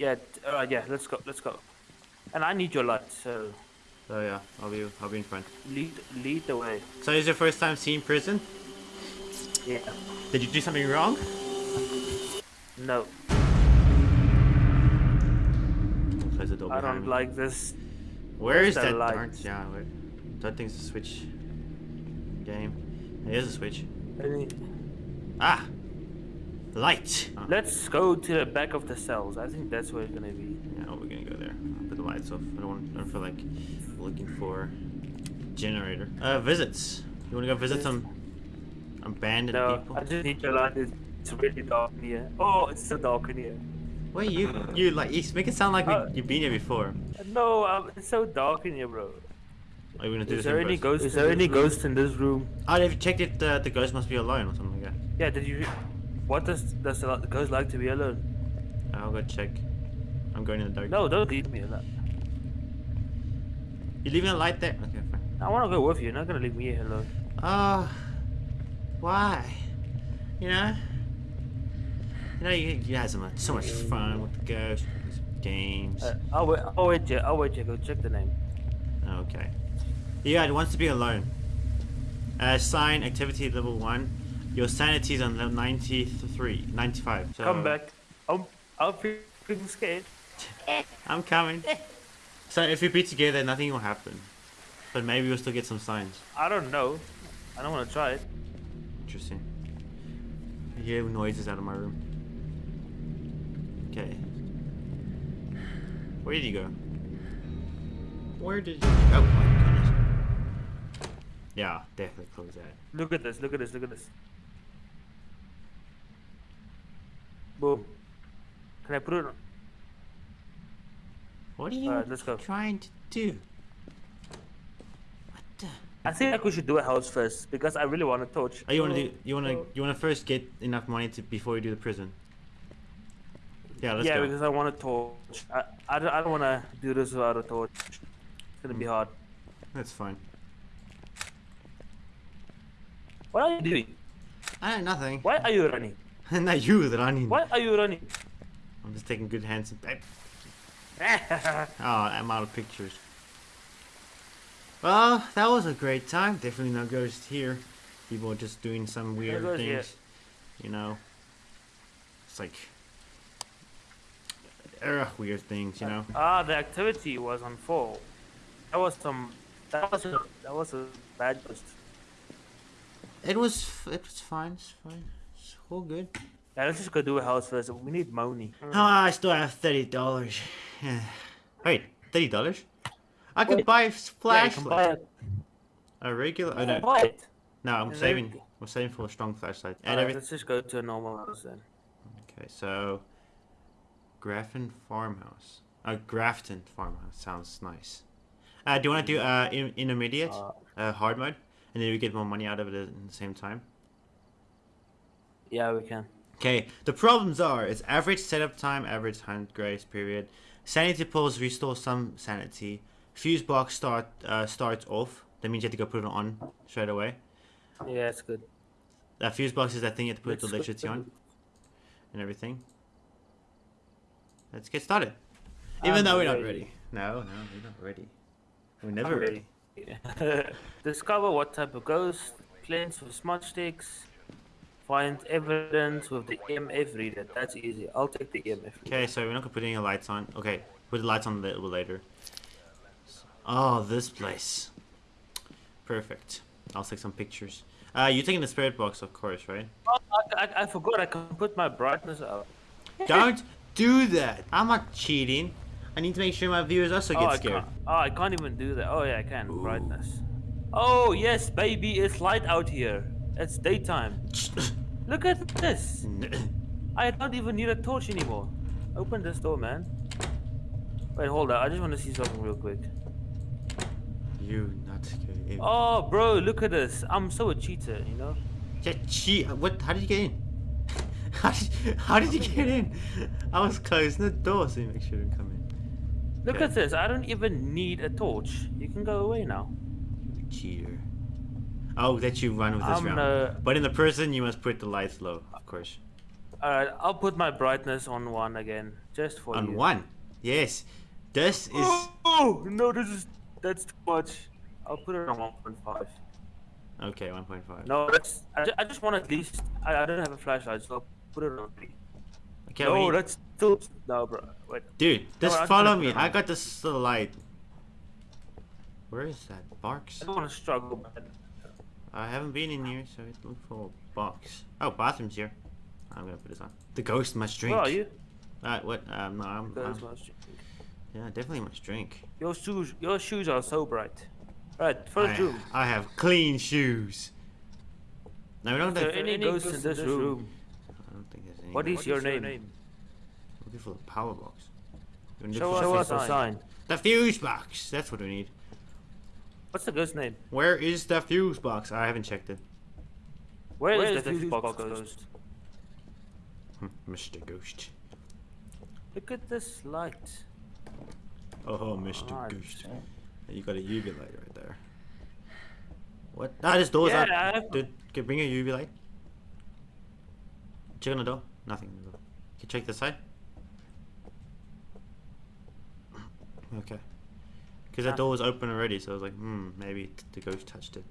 Yeah, t- uh, yeah, let's go, let's go. And I need your light, so So yeah, I'll be I'll be in front. lead lead the way. So is your first time seeing prison? Yeah. Did you do something wrong? No, Close the door I don't me. like this. Where is the that light? darn? Yeah, where? That thing's a switch game. It is a switch. Any- Ah, light. Oh, Let's go to the back of the cells. I think that's where it's gonna be. yeah, we're gonna go there. I'll put the lights off. I don't want. I don't feel like looking for generator. Uh, visits. You wanna go visit some abandoned No, people? I just need your light. It's it's really dark in here. Oh, it's so dark in here. Wait, you you like you make it sound like we, Uh, you've been here before. No, um, it's so dark in here, bro. Are you gonna do Is this there any ghost? Is there any ghost in this room? Oh, have you checked it? Uh, the ghost must be alone or something like that. Yeah, did you? What does does the ghost like to be alone? I'll go check. I'm going in the dark. No, don't leave me alone. You leaving a light there? Okay, fine. I want to go with you. You're not gonna leave me alone. Oh, why? You know? You know, you, you had so much, so much fun with the ghost, games. Uh, I'll wait. I'll wait. Yeah, I'll wait. Yeah, go check the name. okay. Yeah, it wants to be alone. Uh, sign activity level 1. Your sanity is on level 93, 95. So Come back. I'm. I'm freaking scared. I'm coming. so if we be together, nothing will happen. But maybe we'll still get some signs. I don't know. I don't want to try it. Interesting. I hear noises out of my room. Okay. Where did you go? Where did you Oh my goodness. Yeah, definitely close that. Look at this. Look at this. Look at this. Boom. Can I put it? on? What are you Alright, let's go. trying to do? What the? I think like we should do a house first because I really want a torch. Oh, you want to do? You want to? You want to first get enough money to before you do the prison? Yeah, let's yeah, go. because I want a torch. I, I don't, I don't want to do this without a torch. It's gonna be hmm. hard. That's fine. What are you doing? I know nothing. Why are you running? And not you that I need. Why are you running? I'm just taking good hands. And... Oh, I'm out of pictures. Well, that was a great time. Definitely no ghost here. People are just doing some weird here. things. You know. It's like uh, weird things, you know. ah, the activity was on full. That was some. That was a. That was a bad ghost. It was it was fine. It's fine. It's all good. Yeah, let's just go do a house first. We need money. Ah, I still have thirty dollars. Wait, thirty dollars? I could Wait. buy a Yeah, flashlight. buy it. a regular. Oh, no, buy it. no, I'm Yeah, saving. there- I'm saving for a strong flashlight. And Alright, everything. let's just go to a normal house then. Okay, so Grafton Farmhouse. Uh, Grafton Farmhouse sounds nice. Uh, do you want to do uh in, intermediate, Uh, uh, hard mode, and then we get more money out of it at the same time? Yeah, we can. Okay, the problems are it's average setup time, average hunt grace period. Sanity pills restore some sanity. Fuse box start uh, starts off. That means you have to go put it on straight away. Yeah, it's good. That fuse box is that thing you have to put the electricity on and everything. Let's get started. Even I'm though we're not ready. ready. No, no, we're not ready. We're I'm never ready. Discover what type of ghost, cleanse with smudge sticks, find evidence with the EMF reader. That's easy. I'll take the EMF. reader. Okay, so we're not gonna put any lights on. Okay, put the lights on a little later. Oh, this place. Perfect. I'll take some pictures. Uh, you're taking the spirit box, of course, right? Oh, I, I, I forgot I can put my brightness up. Don't do that. I'm not cheating. I need to make sure my viewers also Oh get I, scared. oh, I can't even do that. Oh, yeah, I can. Brightness. Oh, yes, baby. It's light out here. It's daytime. Look at this. I don't even need a torch anymore. Open this door, man. Wait, hold up. I just want to see something real quick. you not scared. Oh, bro, look at this. I'm so a cheater, you know? Yeah, cheat. What? How did you get in? How did, how did you get in? I was closing the door so you make sure you didn't come in. Look Okay. at this. I don't even need a torch. You can go away now. You cheater. Oh, that you run with this I'm round. no- But in the prison, you must put the lights low, of course. Alright, I'll put my brightness on one again, just for On you. one. Yes. This is. Oh no, this is that's too much. I'll put it on 1.5. Okay, 1.5. No, that's I, ju- I just want at least. I, I don't have a flashlight, so I'll put it on three. Okay, no, need- that's still no, bro. Wait, Dude, just just follow me. I got this light. Where is that? Barks? I don't want to struggle. Man. I haven't been in here, so I look for a box. Oh, bathroom's here. I'm gonna put this on. The ghost must drink. Where are you? Uh, what? Um, no, I'm. Those I'm- must- yeah, definitely must drink. Your shoes, your shoes are so bright. Right, first I, room. I have clean shoes. No, we don't Is there have. any ghosts in this room? I don't think there's any. What is your name? Looking for the power box. We need Show for us, the- a sign. The fuse box. That's what we need. What's the ghost name? Where is the fuse box? I haven't checked it. Where, Where is is the the fuse fuse box box ghost? Hmm, Mr. Ghost. Look at this light. Oh, Mr. Alright. Ghost. You got a UV light right there. What? Ah, this door's Yeah, up. I have- Dude, can bring a UV light. Check on the door. Nothing. on the. Can you check the side? Okay. Because that Ah. door was open already, so I was like, hmm, maybe the ghost touched it.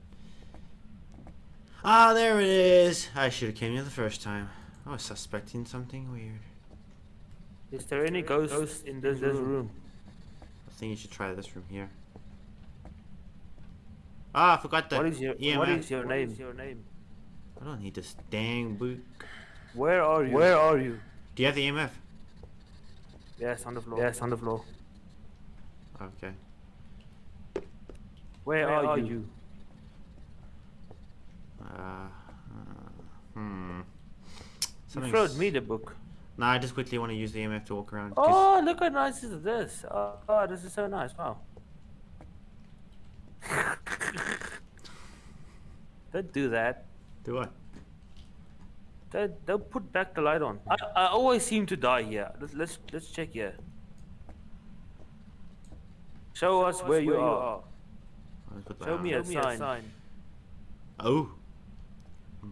Ah, there it is. I should have came here the first time. I was suspecting something weird. Is there any ghosts in this room? I think you should try this room here. Ah, I forgot that. What is your EMF. What is your name? Your name. I don't need this dang book. Where are you? Where are you? Do you have the EMF? Yes, on the floor. Yes, on the floor. Okay. Where, Where are, are you? you? Uh, uh, hmm. You Something's- showed me the book. Nah, I just quickly want to use the EMF to walk around. Oh, look how nice is this. Oh, oh, this is so nice. Wow. don't do that. Do what? Don't, don't put back the light on. I, I always seem to die here. Let's let's, let's check here. Show, us, where, you, are. I'll put that Show on. me, a, sign. Oh.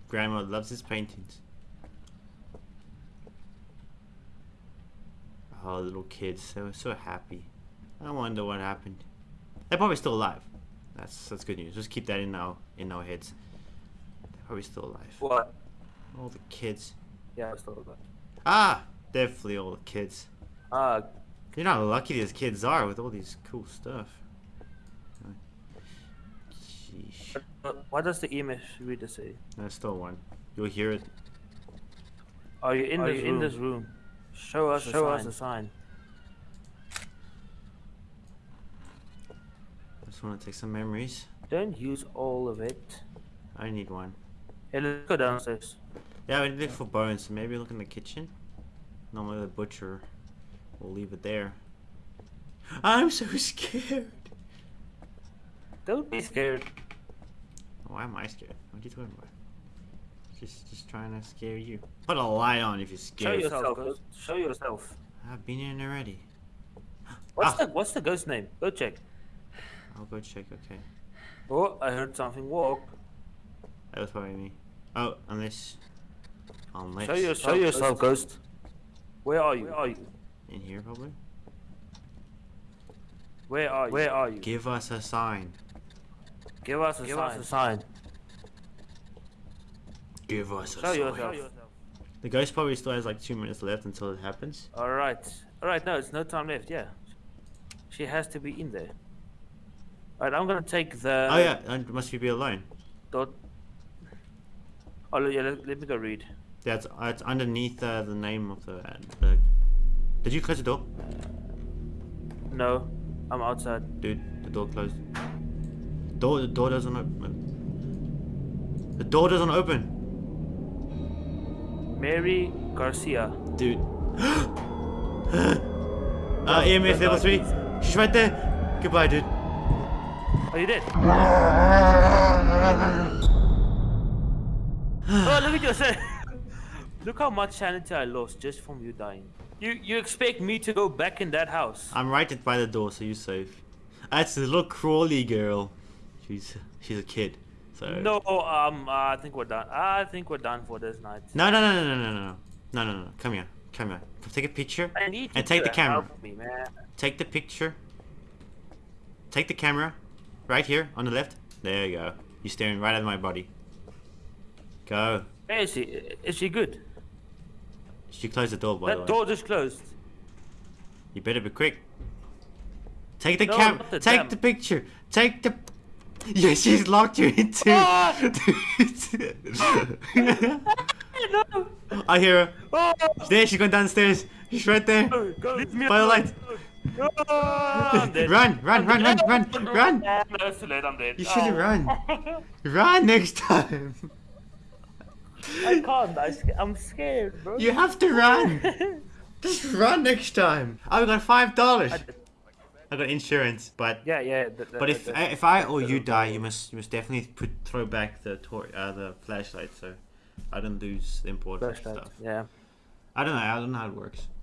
Grandma loves his paintings. Oh, little kids, they were so happy. I wonder what happened. They're probably still alive. That's that's good news. Just keep that in our in our heads. They're probably still alive. What? All the kids. Yeah, I saw that. Ah, definitely all the kids. Ah, You know how lucky these kids are with all these cool stuff. Sheesh. what- what does the EMF reader say? There's still one. You'll hear it. Oh, Are you in oh, Are this you room? in this room? Show us Show a us sign. a sign. I just want to take some memories. Don't use all of it. I need one. Hey, let's go downstairs. Yeah, we look for bones, so maybe look in the kitchen. Normally the butcher will leave it there. I'm so scared. Don't be scared. Why am I scared? What are you talking about? Just, just trying to scare you. Put a light on if you're scared. Show scared. yourself. Ghost. Show yourself. I've been in already. What's Ah. the What's the ghost name? Go check. I'll go check. Okay, Oh, I heard something walk. that was probably me. Oh, unless, unless Show yourself. Show yourself, ghost. Where are you? Where are you? in here probably. Where are you? Where are you? Give us a sign. Give us a Give sign. us a sign. Give us a Show sign. yourself. The ghost probably still has like two minutes left until it happens. All right. All right. No, it's no time left. Yeah. She has to be in there. All right. I'm gonna take the. oh yeah, and must we be alone? Dot. Oh yeah. Let, let me go read. That's uh, it's underneath uh, the name of the, uh, the. Did you close the door, No, I'm outside. dude? The door closed. Door. The door doesn't open. The door doesn't open, Mary Garcia. dude. uh, EMF level three. She's right there. Goodbye, dude. Are you dead? oh, look at yourself. look how much sanity I lost just from you dying. You you expect me to go back in that house? I'm right at by the door, so you're safe. That's the little crawly girl. She's she's a kid. So No, um, I think we're done. I think we're done for this night. No, no, no, no, no, no, no, No, no, no. Come here. Come here. Come take a picture. I need And take the camera. help me, man. Take the picture. Take the camera. Right here on the left. There you go. You're staring right at my body. Go. Where is she? Is she good? She closed the door, by the that way. door just closed. You better be quick. Take the No, cam. the Take damn- the picture. Take the. Yeah, she's locked you into. Ah! no! I hear her. Oh! There, she's going downstairs. She's right there. Go, go, leave me By the alone. light. No, Run, run, run, run, run, run. No, it's too late, I'm dead. You should have Oh. run. Run next time. I can't. I sca- I'm scared, bro. You have to run. Just run next time. I've got five dollars. I- got insurance, but yeah, yeah. th- th- but if th- I, if I or you die, you must you must definitely put throw back the tor- uh, the flashlight so I don't lose the important flashlight, stuff. Yeah. I don't know. I don't know how it works.